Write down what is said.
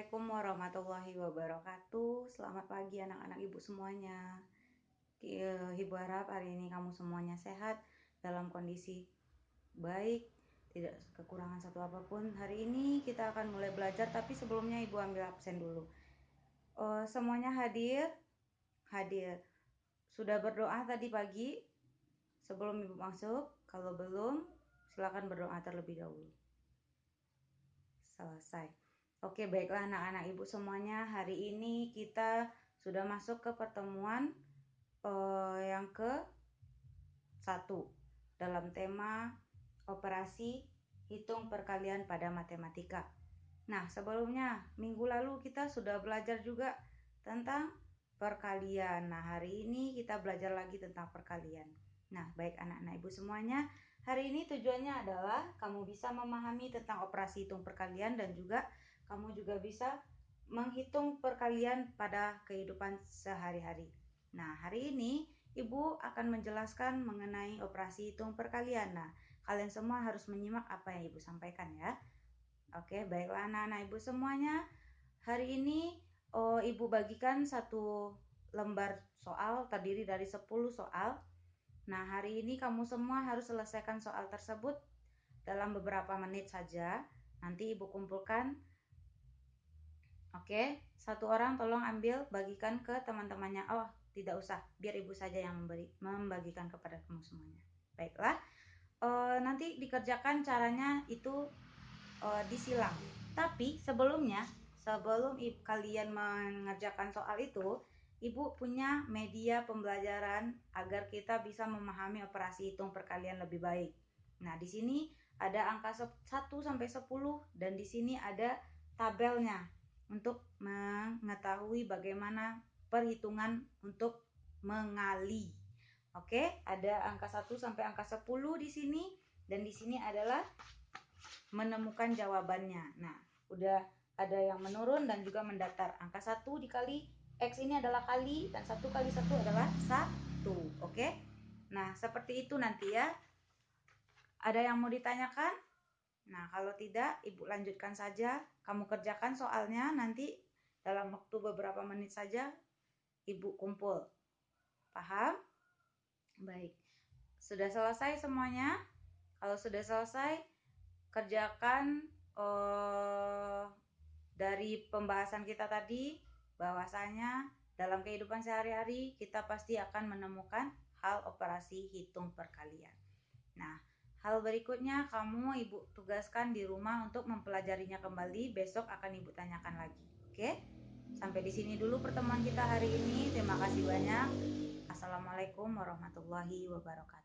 Assalamualaikum warahmatullahi wabarakatuh. Selamat pagi anak-anak ibu semuanya. Ibu harap hari ini kamu semuanya sehat Dalam kondisi baik Tidak kekurangan satu apa pun. Hari ini kita akan mulai belajar Tapi sebelumnya ibu ambil absen dulu. Uh, Semuanya hadir? Hadir. Sudah berdoa tadi pagi? Sebelum ibu masuk Kalau belum silakan berdoa terlebih dahulu. Selesai Oke, baiklah anak-anak ibu semuanya. Hari ini kita sudah masuk ke pertemuan uh, yang ke satu dalam tema operasi hitung perkalian pada matematika. Nah, sebelumnya minggu lalu kita sudah belajar juga tentang perkalian. Nah, hari ini kita belajar lagi tentang perkalian. Nah, baik anak-anak ibu semuanya, hari ini tujuannya adalah kamu bisa memahami tentang operasi hitung perkalian dan juga kamu juga bisa menghitung perkalian pada kehidupan sehari-hari. Nah, hari ini Ibu akan menjelaskan mengenai operasi hitung perkalian. Nah, kalian semua harus menyimak apa yang Ibu sampaikan ya. Oke, baiklah anak-anak Ibu semuanya. Hari ini oh, Ibu bagikan satu lembar soal terdiri dari 10 soal. Nah, hari ini kamu semua harus selesaikan soal tersebut dalam beberapa menit saja. Nanti Ibu kumpulkan Oke, satu orang tolong ambil bagikan ke teman-temannya. Oh, tidak usah, biar ibu saja yang memberi, membagikan kepada kamu semuanya. Baiklah, e, nanti dikerjakan caranya itu e, disilang. Tapi sebelumnya, sebelum kalian mengerjakan soal itu, ibu punya media pembelajaran agar kita bisa memahami operasi hitung perkalian lebih baik. Nah, di sini ada angka 1 sampai 10 dan di sini ada tabelnya untuk mengetahui bagaimana perhitungan untuk mengali. Oke, ada angka 1 sampai angka 10 di sini dan di sini adalah menemukan jawabannya. Nah, udah ada yang menurun dan juga mendatar. Angka 1 dikali X ini adalah kali dan 1 kali 1 adalah 1. Oke. Nah, seperti itu nanti ya. Ada yang mau ditanyakan? Nah, kalau tidak, Ibu lanjutkan saja. Kamu kerjakan soalnya nanti dalam waktu beberapa menit saja Ibu kumpul. Paham? Baik. Sudah selesai semuanya? Kalau sudah selesai, kerjakan uh, dari pembahasan kita tadi bahwasanya dalam kehidupan sehari-hari kita pasti akan menemukan hal operasi hitung perkalian. Nah, Hal berikutnya kamu ibu tugaskan di rumah untuk mempelajarinya kembali. Besok akan ibu tanyakan lagi. Oke? Sampai di sini dulu pertemuan kita hari ini. Terima kasih banyak. Assalamualaikum warahmatullahi wabarakatuh.